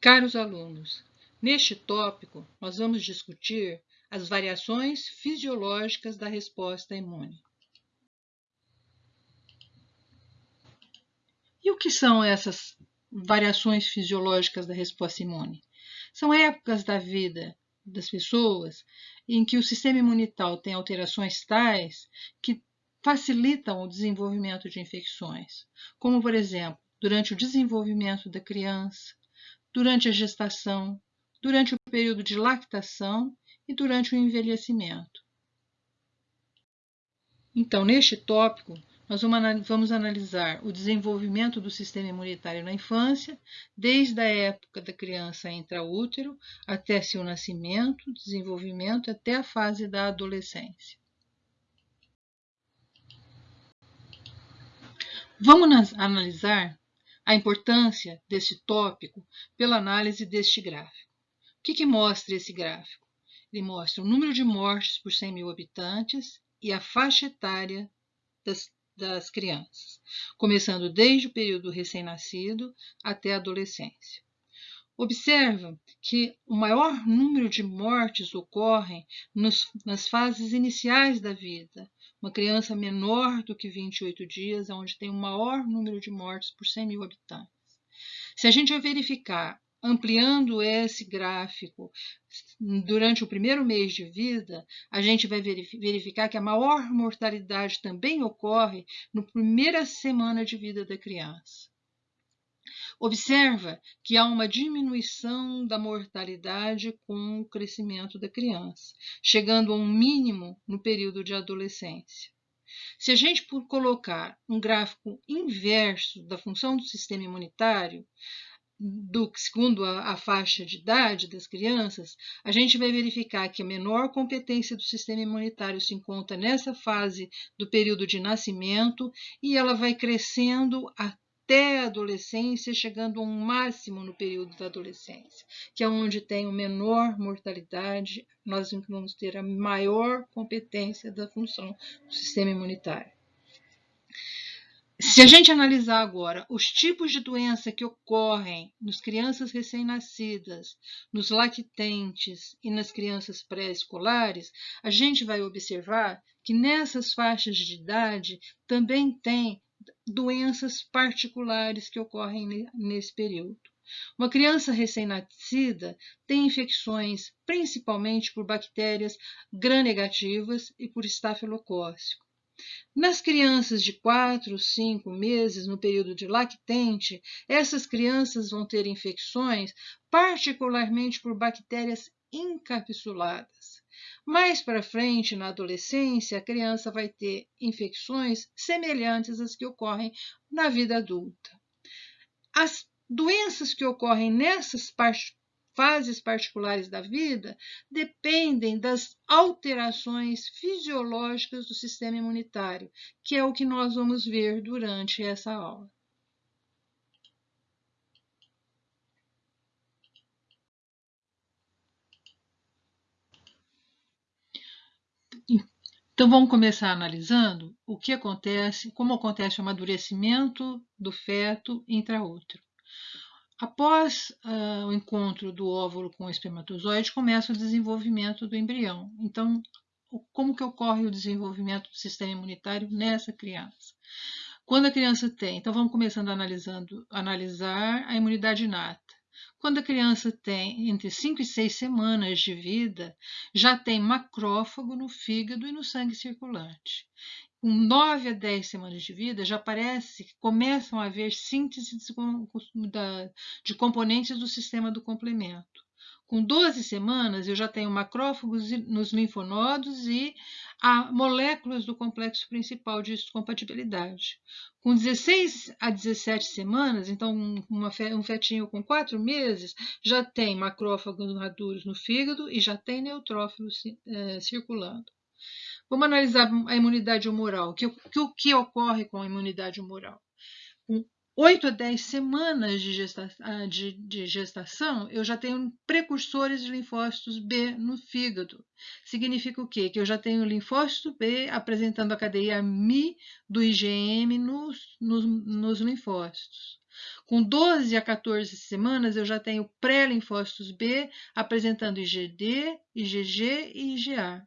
Caros alunos, neste tópico nós vamos discutir as variações fisiológicas da resposta imune. E o que são essas variações fisiológicas da resposta imune? São épocas da vida das pessoas em que o sistema imunitário tem alterações tais que facilitam o desenvolvimento de infecções, como, por exemplo, durante o desenvolvimento da criança, durante a gestação, durante o período de lactação e durante o envelhecimento. Então, neste tópico, nós vamos analisar o desenvolvimento do sistema imunitário na infância, desde a época da criança intraútero até seu nascimento, desenvolvimento até a fase da adolescência. Vamos analisar a importância deste tópico pela análise deste gráfico. O que, que mostra esse gráfico? Ele mostra o número de mortes por 100 mil habitantes e a faixa etária das das crianças, começando desde o período recém-nascido até a adolescência. Observa que o maior número de mortes ocorrem nos, nas fases iniciais da vida. Uma criança menor do que 28 dias onde tem o maior número de mortes por 100 mil habitantes. Se a gente verificar ampliando esse gráfico durante o primeiro mês de vida, a gente vai verificar que a maior mortalidade também ocorre na primeira semana de vida da criança. Observa que há uma diminuição da mortalidade com o crescimento da criança, chegando a um mínimo no período de adolescência. Se a gente colocar um gráfico inverso da função do sistema imunitário, do, segundo a, a, faixa de idade das crianças, a gente vai verificar que a menor competência do sistema imunitário se encontra nessa fase do período de nascimento e ela vai crescendo até a adolescência, chegando a um máximo no período da adolescência, que é onde tem a menor mortalidade, nós vamos ter a maior competência da função do sistema imunitário. Se a gente analisar agora os tipos de doença que ocorrem nas crianças recém-nascidas, nos lactentes e nas crianças pré-escolares, a gente vai observar que nessas faixas de idade também tem doenças particulares que ocorrem nesse período. Uma criança recém-nascida tem infecções principalmente por bactérias gram-negativas e por estafilocócico. Nas crianças de 4, 5 meses, no período de lactente, essas crianças vão ter infecções, particularmente por bactérias encapsuladas. Mais para frente, na adolescência, a criança vai ter infecções semelhantes às que ocorrem na vida adulta. As doenças que ocorrem nessas fases particulares da vida dependem das alterações fisiológicas do sistema imunitário, que é o que nós vamos ver durante essa aula. Então vamos começar analisando o que acontece, como acontece o amadurecimento do feto intraútero. Após uh, o encontro do óvulo com o espermatozoide, começa o desenvolvimento do embrião. Então, como que ocorre o desenvolvimento do sistema imunitário nessa criança? Quando a criança tem, então vamos começando analisando, analisar a imunidade inata. Quando a criança tem entre 5 e 6 semanas de vida, já tem macrófago no fígado e no sangue circulante com 9 a 10 semanas de vida, já parece que começam a haver síntese de componentes do sistema do complemento. Com 12 semanas, eu já tenho macrófagos nos linfonodos e moléculas do complexo principal de compatibilidade. Com 16 a 17 semanas, então uma, um fetinho com 4 meses já tem macrófagos maduros no fígado e já tem neutrófilos é, circulando. Vamos analisar a imunidade humoral. O que, que, que ocorre com a imunidade humoral? Com 8 a 10 semanas de gestação, ah, de, de gestação, eu já tenho precursores de linfócitos B no fígado. Significa o quê? Que eu já tenho linfócito B apresentando a cadeia Mi do IgM nos, nos, nos linfócitos. Com 12 a 14 semanas, eu já tenho pré-linfócitos B apresentando IgD, IgG e IgA.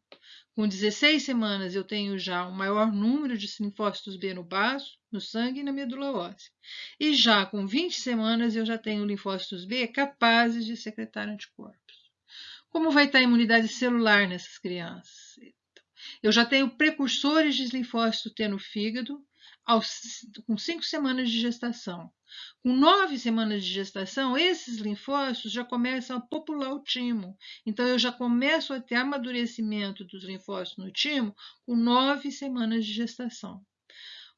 Com 16 semanas, eu tenho já um maior número de linfócitos B no baço, no sangue e na medula óssea. E já com 20 semanas, eu já tenho linfócitos B capazes de secretar anticorpos. Como vai estar a imunidade celular nessas crianças? Eu já tenho precursores de linfócito T no fígado aos, com 5 semanas de gestação. Com nove semanas de gestação, esses linfócitos já começam a popular o timo. Então, eu já começo a ter amadurecimento dos linfócitos no timo com nove semanas de gestação.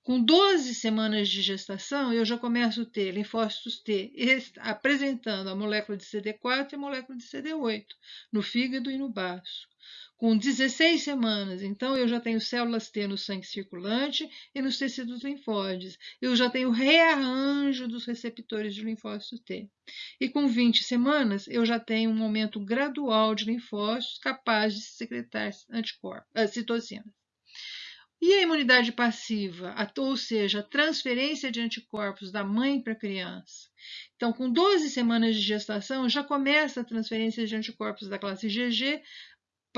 Com 12 semanas de gestação, eu já começo a ter linfócitos T apresentando a molécula de CD4 e a molécula de CD8 no fígado e no baço com 16 semanas, então eu já tenho células T no sangue circulante e nos tecidos linfóides. Eu já tenho rearranjo dos receptores de linfócitos T. E com 20 semanas, eu já tenho um aumento gradual de linfócitos capazes de secretar anticorpos, uh, citocinas. E a imunidade passiva, ou seja, a transferência de anticorpos da mãe para a criança. Então, com 12 semanas de gestação, já começa a transferência de anticorpos da classe IgG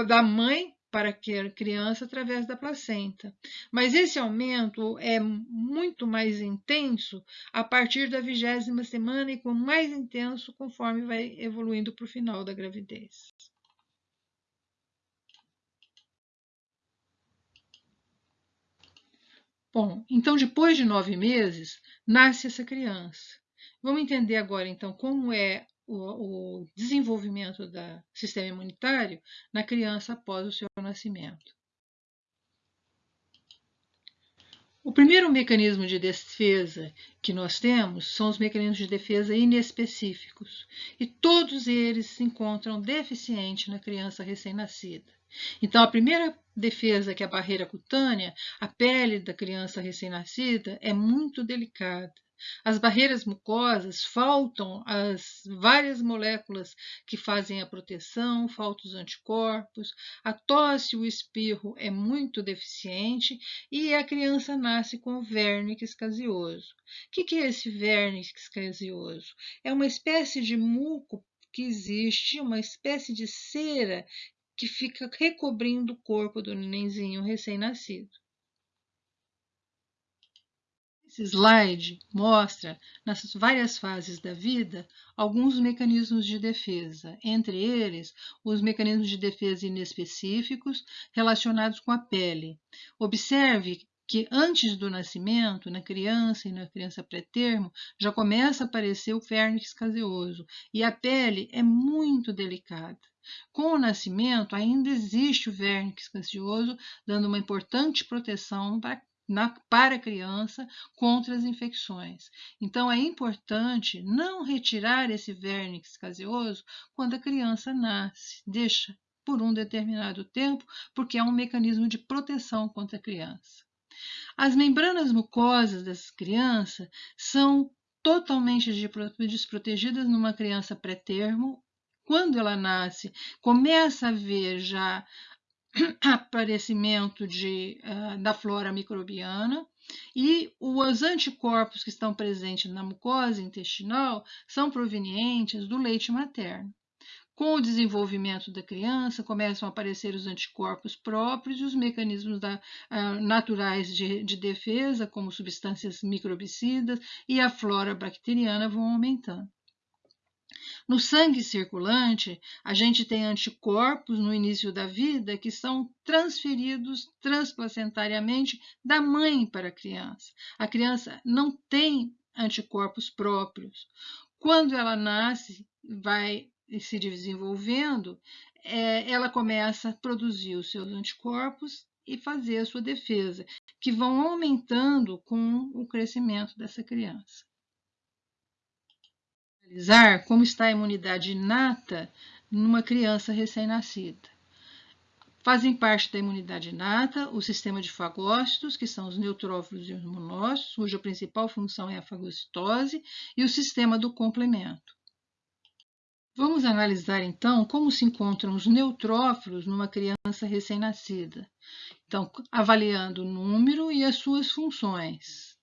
da mãe para a criança através da placenta. Mas esse aumento é muito mais intenso a partir da vigésima semana e com mais intenso conforme vai evoluindo para o final da gravidez. Bom, então depois de nove meses, nasce essa criança. Vamos entender agora, então, como é o, o desenvolvimento do sistema imunitário na criança após o seu nascimento. O primeiro mecanismo de defesa que nós temos são os mecanismos de defesa inespecíficos, e todos eles se encontram deficientes na criança recém-nascida. Então, a primeira defesa, que é a barreira cutânea, a pele da criança recém-nascida, é muito delicada. As barreiras mucosas faltam as várias moléculas que fazem a proteção, faltam os anticorpos, a tosse, o espirro é muito deficiente e a criança nasce com vernix caseoso. O que é esse vernix caseoso? É uma espécie de muco que existe, uma espécie de cera que fica recobrindo o corpo do nenenzinho recém-nascido. Esse slide mostra, nas várias fases da vida, alguns mecanismos de defesa, entre eles os mecanismos de defesa inespecíficos relacionados com a pele. Observe que antes do nascimento, na criança e na criança pré-termo, já começa a aparecer o vernix caseoso e a pele é muito delicada. Com o nascimento, ainda existe o vernix caseoso, dando uma importante proteção para na, para a criança contra as infecções. Então, é importante não retirar esse vernix caseoso quando a criança nasce. Deixa por um determinado tempo, porque é um mecanismo de proteção contra a criança. As membranas mucosas dessas crianças são totalmente desprotegidas numa criança pré-termo. Quando ela nasce, começa a ver já aparecimento de, uh, da flora microbiana e os anticorpos que estão presentes na mucosa intestinal são provenientes do leite materno. Com o desenvolvimento da criança, começam a aparecer os anticorpos próprios e os mecanismos da, uh, naturais de, de defesa, como substâncias microbicidas, e a flora bacteriana vão aumentando. No sangue circulante, a gente tem anticorpos no início da vida que são transferidos transplacentariamente da mãe para a criança. A criança não tem anticorpos próprios. Quando ela nasce, vai se desenvolvendo, é, ela começa a produzir os seus anticorpos e fazer a sua defesa, que vão aumentando com o crescimento dessa criança analisar como está a imunidade inata numa criança recém-nascida. Fazem parte da imunidade inata o sistema de fagócitos, que são os neutrófilos e os monócitos, cuja principal função é a fagocitose, e o sistema do complemento. Vamos analisar então como se encontram os neutrófilos numa criança recém-nascida. Então, avaliando o número e as suas funções.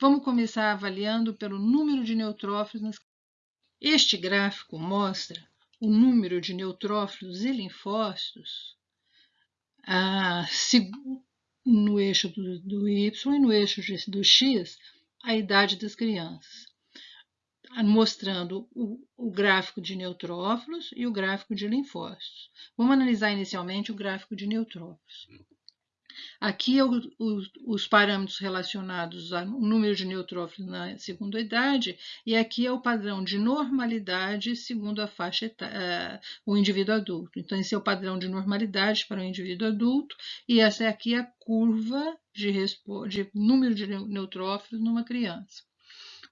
Vamos começar avaliando pelo número de neutrófilos. Nas... Este gráfico mostra o número de neutrófilos e linfócitos no eixo do, do Y e no eixo do X a idade das crianças, mostrando o, o gráfico de neutrófilos e o gráfico de linfócitos. Vamos analisar inicialmente o gráfico de neutrófilos. Aqui é os parâmetros relacionados ao número de neutrófilos na segunda idade, e aqui é o padrão de normalidade segundo a faixa uh, o indivíduo adulto. Então, esse é o padrão de normalidade para o indivíduo adulto, e essa aqui é a curva de, de número de neutrófilos numa criança.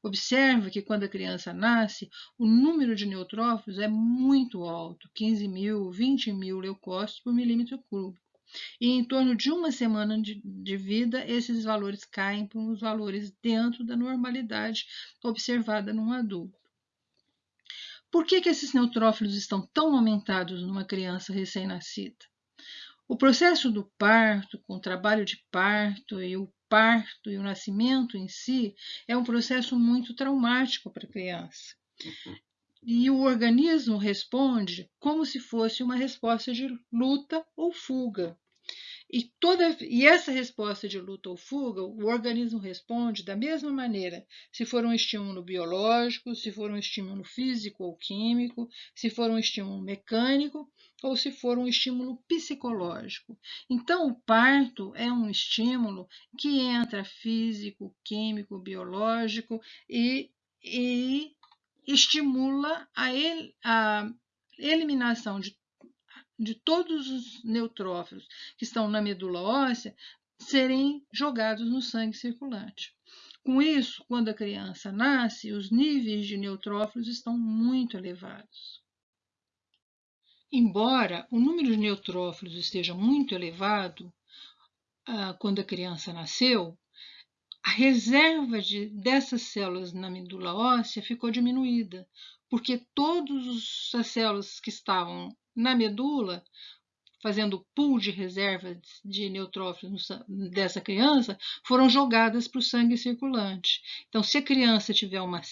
Observe que quando a criança nasce, o número de neutrófilos é muito alto, 15 mil, 20 mil leucócitos por milímetro cúbico. E em torno de uma semana de, de vida, esses valores caem para os valores dentro da normalidade observada num adulto. Por que, que esses neutrófilos estão tão aumentados numa criança recém-nascida? O processo do parto, com o trabalho de parto e o parto e o nascimento em si, é um processo muito traumático para a criança. E o organismo responde como se fosse uma resposta de luta ou fuga. E, toda, e essa resposta de luta ou fuga, o organismo responde da mesma maneira, se for um estímulo biológico, se for um estímulo físico ou químico, se for um estímulo mecânico ou se for um estímulo psicológico. Então, o parto é um estímulo que entra físico, químico, biológico e, e estimula a, el, a eliminação de, de todos os neutrófilos que estão na medula óssea serem jogados no sangue circulante. Com isso, quando a criança nasce, os níveis de neutrófilos estão muito elevados. Embora o número de neutrófilos esteja muito elevado ah, quando a criança nasceu, a reserva de, dessas células na medula óssea ficou diminuída, porque todas as células que estavam na medula, fazendo pool de reserva de neutrófilos dessa criança, foram jogadas para o sangue circulante. Então, se a criança tiver uma,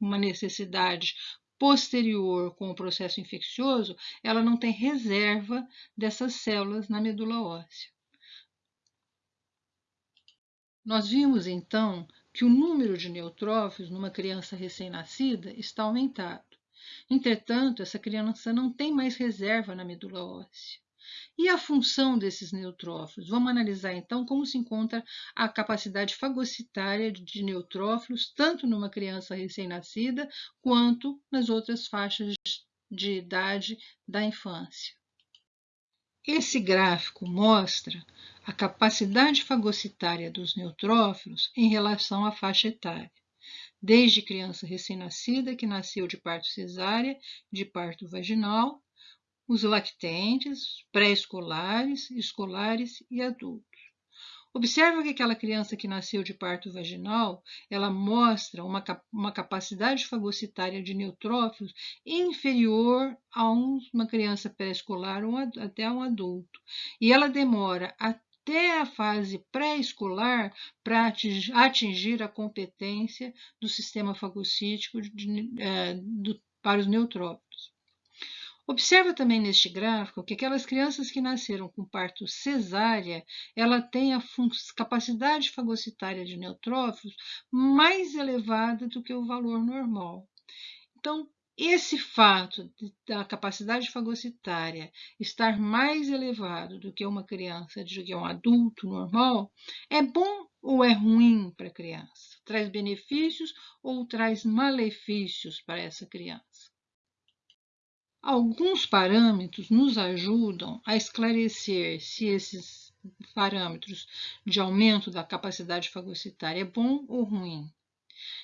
uma necessidade posterior com o processo infeccioso, ela não tem reserva dessas células na medula óssea. Nós vimos então que o número de neutrófilos numa criança recém-nascida está aumentado. Entretanto, essa criança não tem mais reserva na medula óssea. E a função desses neutrófilos? Vamos analisar então como se encontra a capacidade fagocitária de neutrófilos, tanto numa criança recém-nascida quanto nas outras faixas de idade da infância. Esse gráfico mostra a capacidade fagocitária dos neutrófilos em relação à faixa etária, desde criança recém-nascida que nasceu de parto cesárea, de parto vaginal, os lactentes, pré-escolares, escolares e adultos. Observa que aquela criança que nasceu de parto vaginal, ela mostra uma, uma capacidade fagocitária de neutrófilos inferior a uma criança pré-escolar ou até a um adulto. E ela demora até a fase pré-escolar para atingir a competência do sistema fagocítico de, de, eh, de, para os neutrófilos. Observa também neste gráfico que aquelas crianças que nasceram com parto cesárea, ela tem a capacidade fagocitária de neutrófilos mais elevada do que o valor normal. Então, esse fato da capacidade fagocitária estar mais elevado do que uma criança, do que um adulto normal, é bom ou é ruim para a criança? Traz benefícios ou traz malefícios para essa criança? Alguns parâmetros nos ajudam a esclarecer se esses parâmetros de aumento da capacidade fagocitária é bom ou ruim.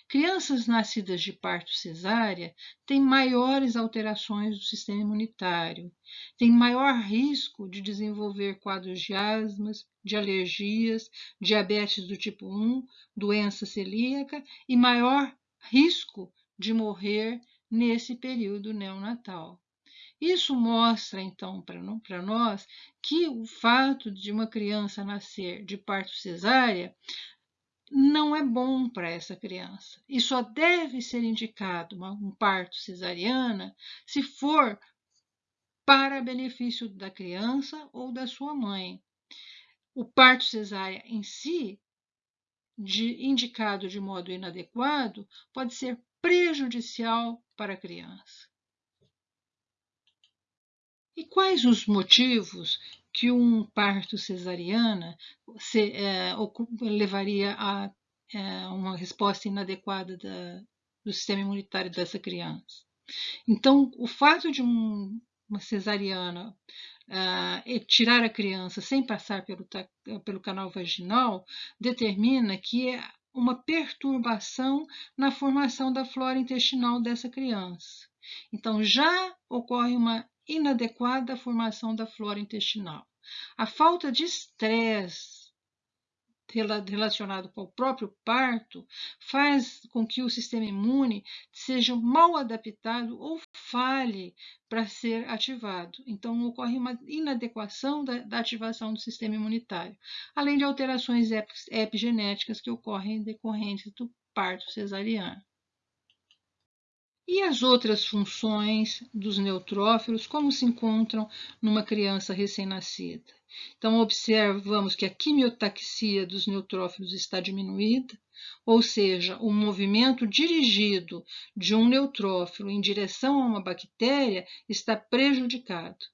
Crianças nascidas de parto cesárea têm maiores alterações do sistema imunitário, têm maior risco de desenvolver quadros de asmas, de alergias, diabetes do tipo 1, doença celíaca e maior risco de morrer nesse período neonatal. Isso mostra, então, para nós que o fato de uma criança nascer de parto cesárea não é bom para essa criança. E só deve ser indicado uma, um parto cesariana se for para benefício da criança ou da sua mãe. O parto cesárea em si, de, indicado de modo inadequado, pode ser prejudicial para a criança. E quais os motivos que um parto cesariana se, é, levaria a é, uma resposta inadequada da, do sistema imunitário dessa criança. Então, o fato de um, uma cesariana uh, tirar a criança sem passar pelo, pelo canal vaginal determina que é uma perturbação na formação da flora intestinal dessa criança. Então, já ocorre uma inadequada formação da flora intestinal. A falta de estresse relacionado com o próprio parto faz com que o sistema imune seja mal adaptado ou falhe para ser ativado. Então, ocorre uma inadequação da, da ativação do sistema imunitário, além de alterações epigenéticas que ocorrem decorrentes do parto cesariano. E as outras funções dos neutrófilos, como se encontram numa criança recém-nascida? Então, observamos que a quimiotaxia dos neutrófilos está diminuída, ou seja, o movimento dirigido de um neutrófilo em direção a uma bactéria está prejudicado.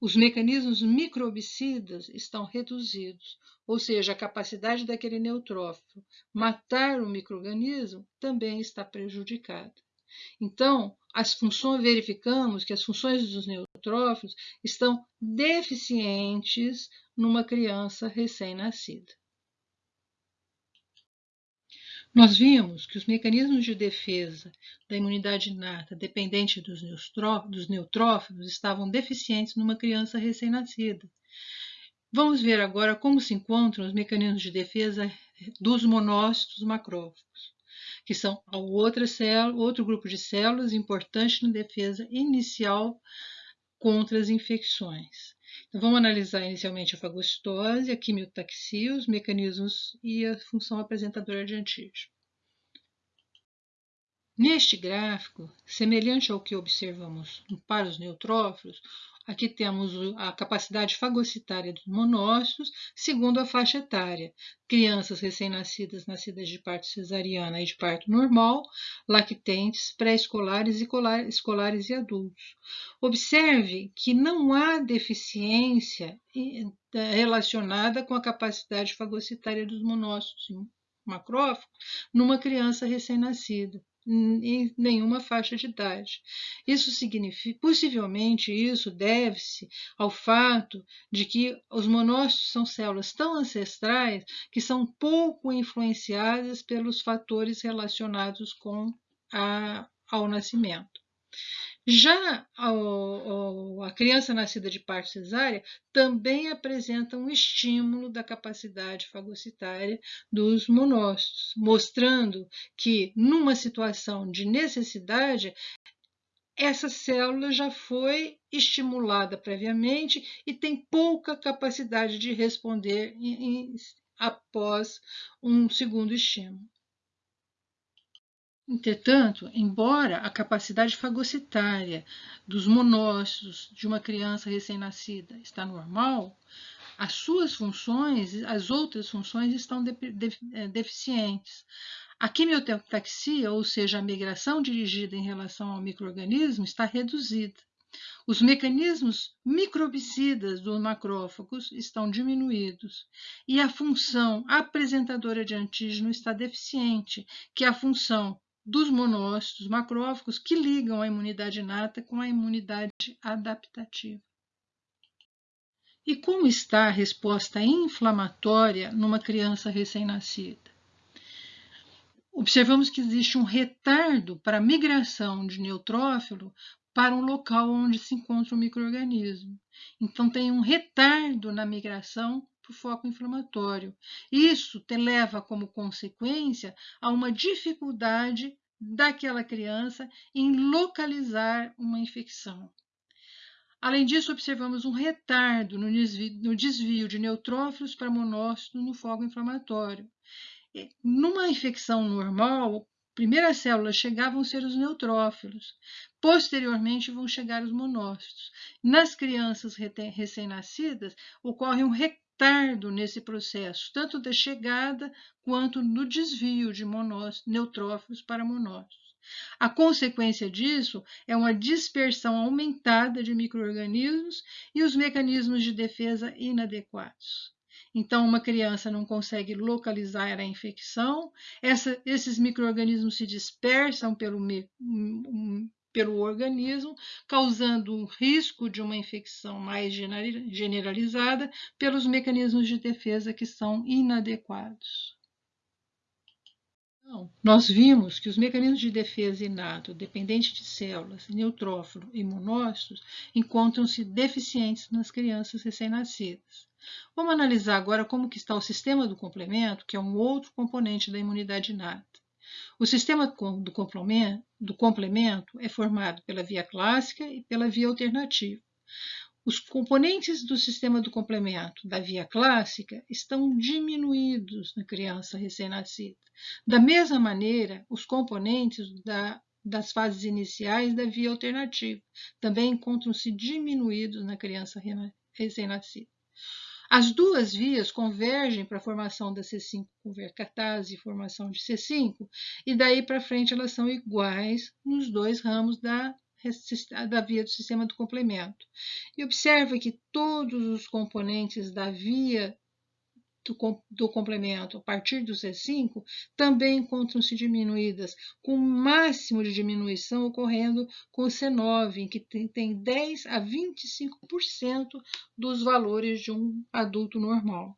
Os mecanismos microbicidas estão reduzidos, ou seja, a capacidade daquele neutrófilo matar o microorganismo também está prejudicada. Então, as funções, verificamos que as funções dos neutrófilos estão deficientes numa criança recém-nascida. Nós vimos que os mecanismos de defesa da imunidade inata dependente dos neutrófilos estavam deficientes numa criança recém-nascida. Vamos ver agora como se encontram os mecanismos de defesa dos monócitos macrófagos que são outra célula, outro grupo de células importante na defesa inicial contra as infecções. Então, vamos analisar inicialmente a fagocitose, a quimiotaxia, os mecanismos e a função apresentadora de antígeno. Neste gráfico, semelhante ao que observamos para os neutrófilos, Aqui temos a capacidade fagocitária dos monócitos, segundo a faixa etária. Crianças recém-nascidas, nascidas de parto cesariana e de parto normal, lactentes, pré-escolares e escolares e adultos. Observe que não há deficiência relacionada com a capacidade fagocitária dos monócitos macrófagos numa criança recém-nascida em nenhuma faixa de idade. Isso significa, possivelmente, isso deve-se ao fato de que os monócitos são células tão ancestrais que são pouco influenciadas pelos fatores relacionados com a, ao nascimento. Já a criança nascida de parto cesárea também apresenta um estímulo da capacidade fagocitária dos monócitos, mostrando que, numa situação de necessidade, essa célula já foi estimulada previamente e tem pouca capacidade de responder em, em, após um segundo estímulo. Entretanto, embora a capacidade fagocitária dos monócitos de uma criança recém-nascida está normal, as suas funções, as outras funções estão de, de, é, deficientes. A quimiotaxia, ou seja, a migração dirigida em relação ao microorganismo, está reduzida. Os mecanismos microbicidas dos macrófagos estão diminuídos e a função apresentadora de antígeno está deficiente, que é a função dos monócitos macrófagos que ligam a imunidade inata com a imunidade adaptativa. E como está a resposta inflamatória numa criança recém-nascida? Observamos que existe um retardo para a migração de neutrófilo para um local onde se encontra o microorganismo. Então, tem um retardo na migração para o foco inflamatório. Isso te leva como consequência a uma dificuldade daquela criança em localizar uma infecção. Além disso, observamos um retardo no desvio, no desvio de neutrófilos para monócitos no foco inflamatório. numa infecção normal, primeiras células chegavam ser os neutrófilos, posteriormente vão chegar os monócitos. Nas crianças recém-nascidas, ocorre um retardo nesse processo, tanto da chegada quanto no desvio de monócitos, neutrófilos para monócitos. A consequência disso é uma dispersão aumentada de microorganismos e os mecanismos de defesa inadequados. Então, uma criança não consegue localizar a infecção, essa, esses micro-organismos se dispersam pelo, pelo organismo, causando um risco de uma infecção mais generalizada pelos mecanismos de defesa que são inadequados. Então, nós vimos que os mecanismos de defesa inato, dependentes de células, neutrófilo e monócitos, encontram-se deficientes nas crianças recém-nascidas. Vamos analisar agora como que está o sistema do complemento, que é um outro componente da imunidade inata. O sistema do complemento, é formado pela via clássica e pela via alternativa. Os componentes do sistema do complemento da via clássica estão diminuídos na criança recém-nascida. Da mesma maneira, os componentes da, das fases iniciais da via alternativa também encontram-se diminuídos na criança recém-nascida. As duas vias convergem para a formação da C5 catase e formação de C5, e daí para frente elas são iguais nos dois ramos da, da via do sistema do complemento. E observa que todos os componentes da via do, complemento a partir do C5 também encontram-se diminuídas, com o máximo de diminuição ocorrendo com o C9, em que tem, tem 10 a 25% dos valores de um adulto normal.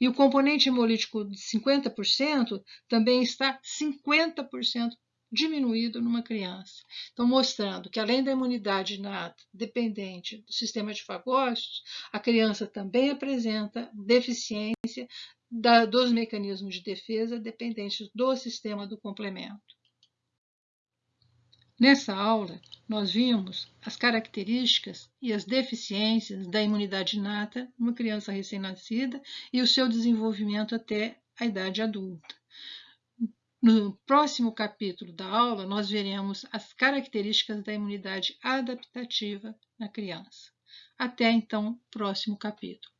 E o componente hemolítico de 50% também está 50% diminuído numa criança. Então, mostrando que além da imunidade inata dependente do sistema de fagócitos, a criança também apresenta deficiência da, dos mecanismos de defesa dependentes do sistema do complemento. Nessa aula, nós vimos as características e as deficiências da imunidade inata numa criança recém-nascida e o seu desenvolvimento até a idade adulta. No próximo capítulo da aula, nós veremos as características da imunidade adaptativa na criança. Até então, próximo capítulo.